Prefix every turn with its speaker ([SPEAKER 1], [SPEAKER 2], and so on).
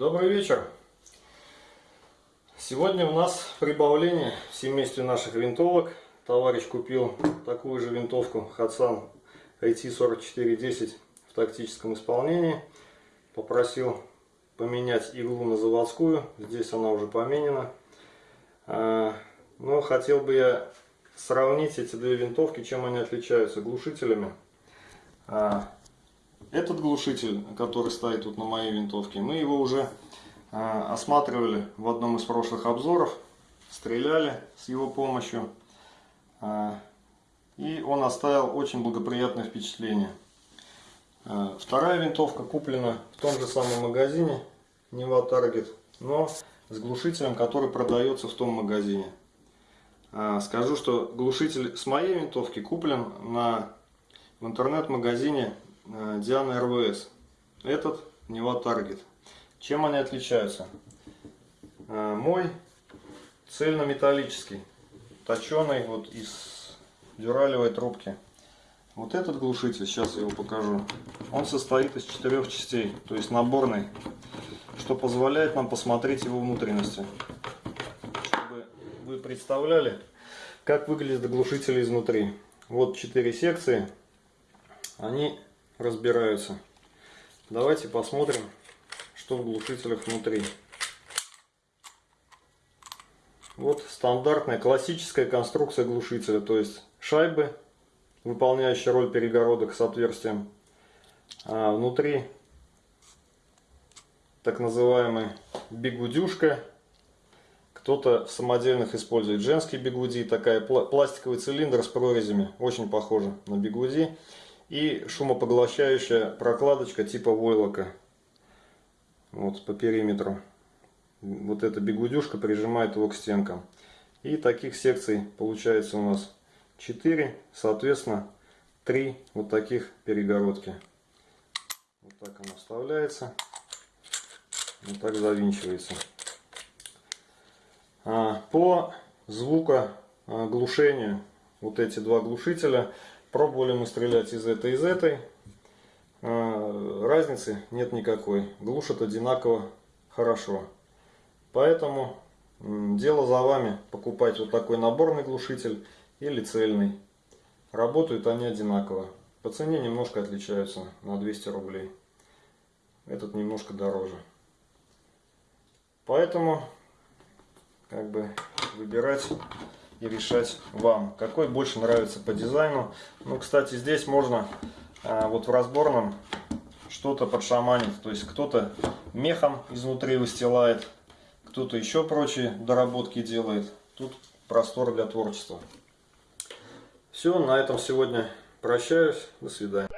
[SPEAKER 1] Добрый вечер! Сегодня у нас прибавление в семействе наших винтовок. Товарищ купил такую же винтовку Hatsan IT4410 в тактическом исполнении. Попросил поменять иглу на заводскую. Здесь она уже поменена. А, но хотел бы я сравнить эти две винтовки, чем они отличаются глушителями. Этот глушитель, который стоит тут на моей винтовке, мы его уже э, осматривали в одном из прошлых обзоров, стреляли с его помощью. Э, и он оставил очень благоприятное впечатление. Э, вторая винтовка куплена в том же самом магазине, Neva Target, но с глушителем, который продается в том магазине. Скажу, что глушитель с моей винтовки куплен на, в интернет-магазине Диана РВС. Этот Нева Таргет. Чем они отличаются? Э, мой цельнометаллический, точеный вот из дюралевой трубки. Вот этот глушитель, сейчас я его покажу, он состоит из четырех частей, то есть наборный, что позволяет нам посмотреть его внутренности. Чтобы вы представляли, как выглядит глушитель изнутри. Вот четыре секции, они разбираются. Давайте посмотрим, что в глушителях внутри. Вот стандартная классическая конструкция глушителя, то есть шайбы, выполняющие роль перегородок с отверстием. А внутри так называемый бигудюшка. Кто-то в самодельных использует женский бигуди, такая пластиковый цилиндр с прорезями, очень похоже на бигуди и шумопоглощающая прокладочка типа войлока. Вот по периметру. Вот эта бегудюшка прижимает его к стенкам. И таких секций получается у нас 4 соответственно 3 вот таких перегородки. Вот так она вставляется. Вот так завинчивается. А, по звукоглушению вот эти два глушителя Пробовали мы стрелять из этой, из этой. А, разницы нет никакой. Глушат одинаково хорошо. Поэтому дело за вами покупать вот такой наборный глушитель или цельный. Работают они одинаково. По цене немножко отличаются на 200 рублей. Этот немножко дороже. Поэтому как бы выбирать и решать вам, какой больше нравится по дизайну. Ну, кстати, здесь можно а, вот в разборном что-то подшаманить. То есть кто-то мехом изнутри выстилает, кто-то еще прочие доработки делает. Тут простор для творчества. Все, на этом сегодня прощаюсь. До свидания.